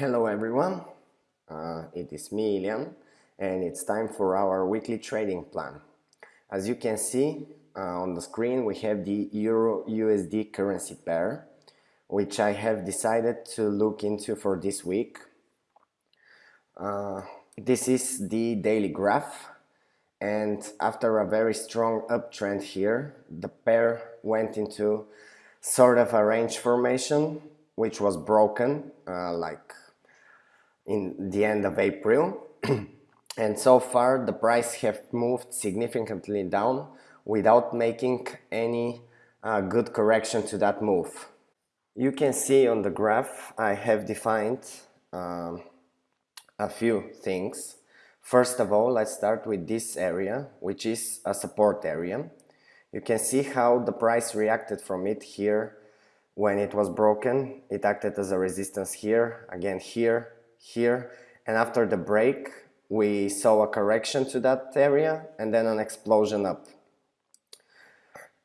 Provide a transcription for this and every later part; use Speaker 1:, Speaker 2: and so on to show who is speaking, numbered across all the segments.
Speaker 1: Hello everyone, uh, it is me Ilian and it's time for our weekly trading plan. As you can see uh, on the screen we have the Euro USD currency pair which I have decided to look into for this week. Uh, this is the daily graph and after a very strong uptrend here the pair went into sort of a range formation which was broken uh, like in the end of April and so far the price have moved significantly down without making any uh, good correction to that move. You can see on the graph I have defined um, a few things. First of all, let's start with this area, which is a support area. You can see how the price reacted from it here when it was broken. It acted as a resistance here, again here, here and after the break we saw a correction to that area and then an explosion up.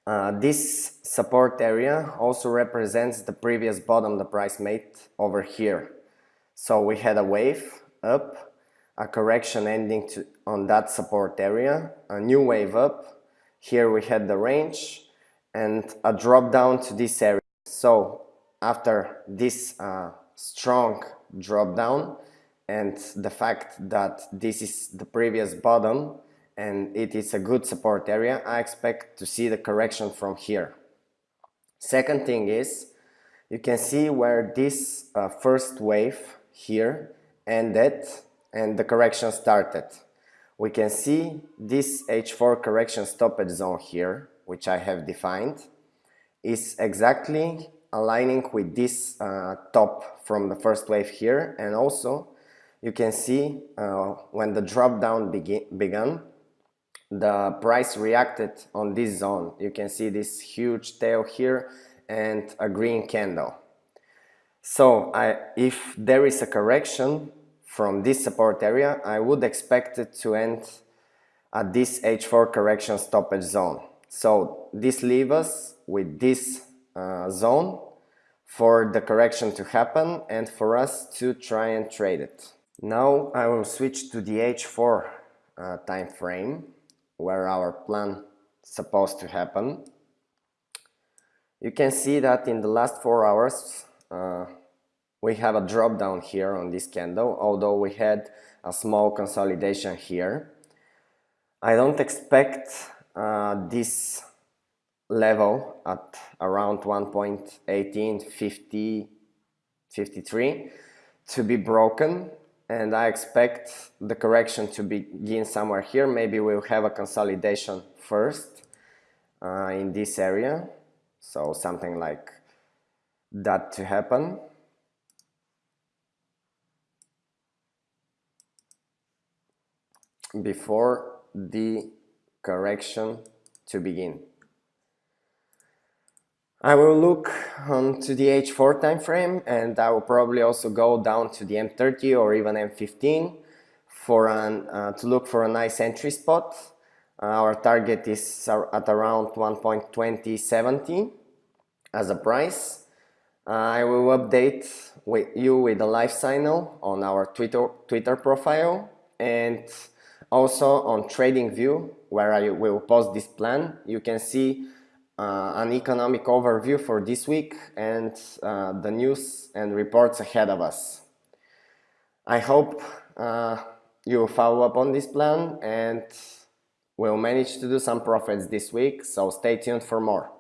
Speaker 1: Uh, this support area also represents the previous bottom the price made over here. So we had a wave up, a correction ending to, on that support area, a new wave up, here we had the range and a drop down to this area. So after this uh, strong drop down and the fact that this is the previous bottom and it is a good support area, I expect to see the correction from here. Second thing is, you can see where this uh, first wave here ended and the correction started. We can see this H4 correction stoppage zone here, which I have defined, is exactly aligning with this uh, top from the first wave here. And also you can see uh, when the drop down began the price reacted on this zone. You can see this huge tail here and a green candle. So I, if there is a correction from this support area I would expect it to end at this H4 correction stoppage zone. So this leaves us with this uh, zone for the correction to happen and for us to try and trade it. Now I will switch to the H4 uh, time frame where our plan supposed to happen. You can see that in the last four hours uh, we have a drop down here on this candle although we had a small consolidation here. I don't expect uh, this level at around 1.1853 to be broken and I expect the correction to begin somewhere here. Maybe we'll have a consolidation first uh, in this area. So something like that to happen. before the correction to begin. I will look um, to the H4 time frame and I will probably also go down to the M30 or even M15 for an, uh, to look for a nice entry spot. Uh, our target is at around 1.2070 as a price. Uh, I will update with you with a live signal on our Twitter, Twitter profile and also on TradingView where I will post this plan. You can see uh, an economic overview for this week and uh, the news and reports ahead of us. I hope uh, you follow up on this plan and we'll manage to do some profits this week, so stay tuned for more.